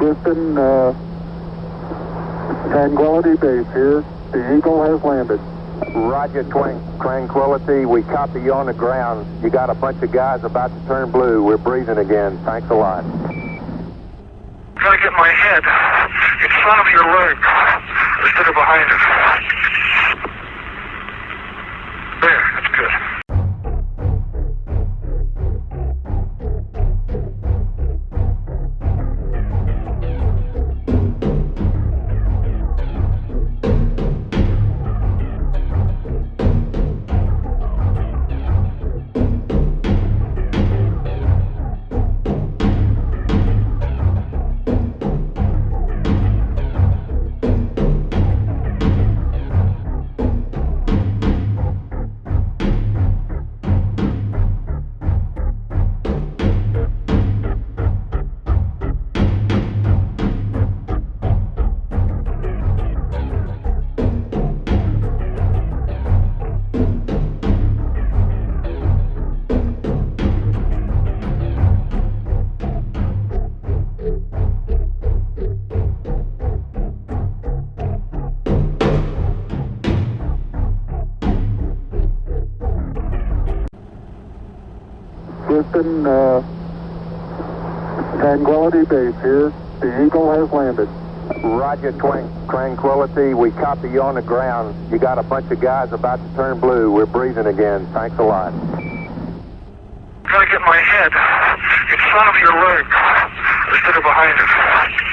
Houston, uh, Tranquility Base here. The Eagle has landed. Roger, Twan- Tranquility. We copy you on the ground. You got a bunch of guys about to turn blue. We're breathing again. Thanks a lot. Trying to get my head in front of your leg instead of behind it. Houston, uh, Tranquility Base here. The Eagle has landed. Roger, Twan- Tranquility. We copy you on the ground. You got a bunch of guys about to turn blue. We're breathing again. Thanks a lot. Trying to get my head in front of your leg instead of behind it.